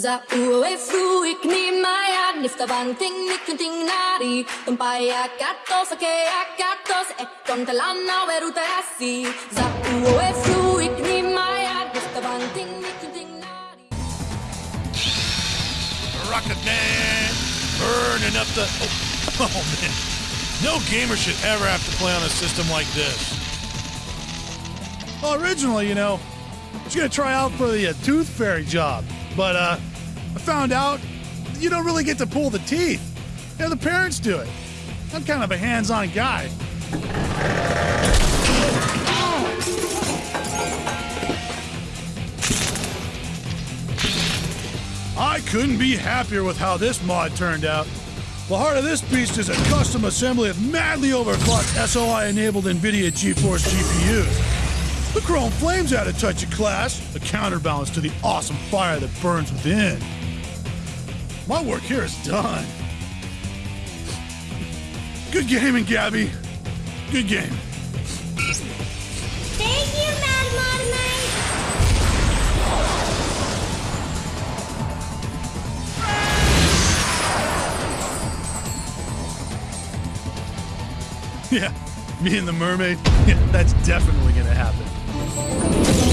Za ue fu ikni maya nifta bang ting nikunting nari Tumpaya katos ake akatos e kontalana weru terasi Za ue fu ikni maya nifta bang ting nikunting nari Rocket Man burning up the. Oh, oh man. No gamer should ever have to play on a system like this. Well, originally, you know, I was gonna try out for the uh, tooth fairy job, but uh, I found out you don't really get to pull the teeth. You know, the parents do it. I'm kind of a hands-on guy. I couldn't be happier with how this mod turned out. The heart of this beast is a custom assembly of madly overclocked SLI-enabled NVIDIA GeForce GPUs. The Chrome Flames add a touch of class, a counterbalance to the awesome fire that burns within. My work here is done. Good gaming, Gabby. Good game. Thank you, Mad Mod Yeah, me and the mermaid. Yeah, that's definitely あっ!